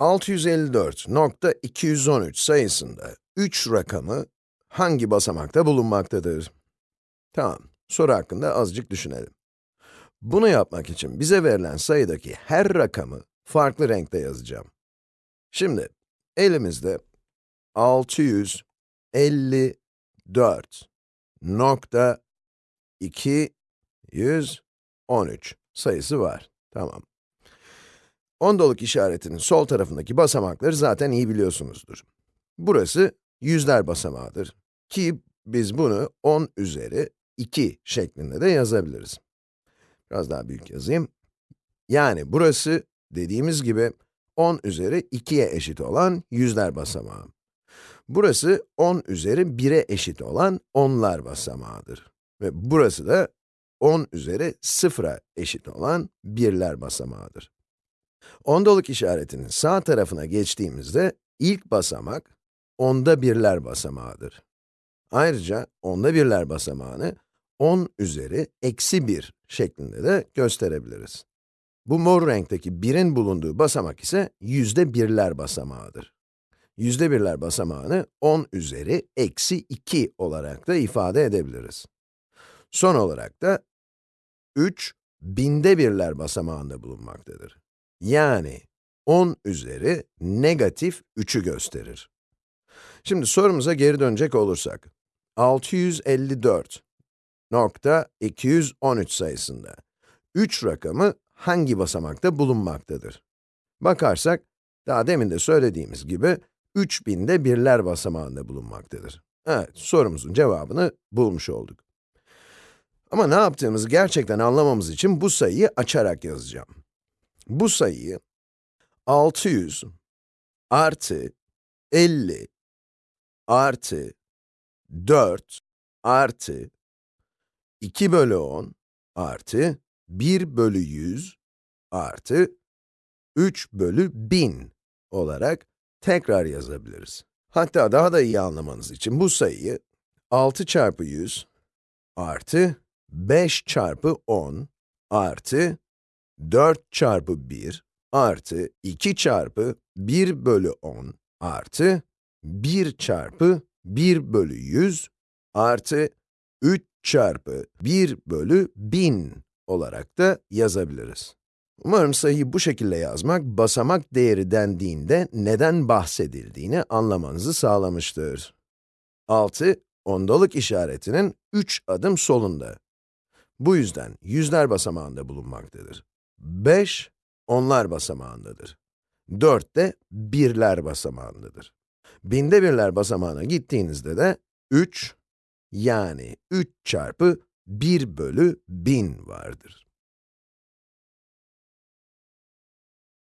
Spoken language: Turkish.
654.213 sayısında 3 rakamı hangi basamakta bulunmaktadır? Tamam, soru hakkında azıcık düşünelim. Bunu yapmak için bize verilen sayıdaki her rakamı farklı renkte yazacağım. Şimdi, elimizde 654.213 sayısı var. Tamam. Ondoluk işaretinin sol tarafındaki basamakları zaten iyi biliyorsunuzdur. Burası yüzler basamağıdır. Ki biz bunu 10 üzeri 2 şeklinde de yazabiliriz. Biraz daha büyük yazayım. Yani burası dediğimiz gibi 10 üzeri 2'ye eşit olan yüzler basamağı. Burası 10 üzeri 1'e eşit olan onlar basamağıdır. Ve burası da 10 üzeri 0'a eşit olan birler basamağıdır. Ondoluk işaretinin sağ tarafına geçtiğimizde ilk basamak onda birler basamağıdır. Ayrıca onda birler basamağını 10 üzeri eksi 1 şeklinde de gösterebiliriz. Bu mor renkteki 1'in bulunduğu basamak ise yüzde birler basamağıdır. Yüzde birler basamağını 10 üzeri eksi 2 olarak da ifade edebiliriz. Son olarak da 3 binde birler basamağında bulunmaktadır. Yani 10 üzeri negatif 3'ü gösterir. Şimdi sorumuza geri dönecek olursak, 654.213 sayısında 3 rakamı hangi basamakta bulunmaktadır? Bakarsak, daha demin de söylediğimiz gibi, 3000'de birler basamağında bulunmaktadır. Evet, sorumuzun cevabını bulmuş olduk. Ama ne yaptığımızı gerçekten anlamamız için bu sayıyı açarak yazacağım. Bu sayıyı 600 artı 50 artı 4 artı 2 bölü 10 artı 1 bölü 100 artı 3 bölü 1000 olarak tekrar yazabiliriz. Hatta daha da iyi anlamanız için bu sayıyı 6 çarpı 100 artı 5 çarpı 10 artı 4 çarpı 1 artı 2 çarpı 1 bölü 10 artı 1 çarpı 1 bölü 100 artı 3 çarpı 1 bölü 1000 olarak da yazabiliriz. Umarım sayıyı bu şekilde yazmak, basamak değeri dendiğinde neden bahsedildiğini anlamanızı sağlamıştır. 6, ondalık işaretinin 3 adım solunda. Bu yüzden yüzler basamağında bulunmaktadır. 5, onlar basamağındadır. 4 de birler basamağındadır. Binde birler basamağına gittiğinizde de 3, yani 3 çarpı 1 bölü 1000 vardır.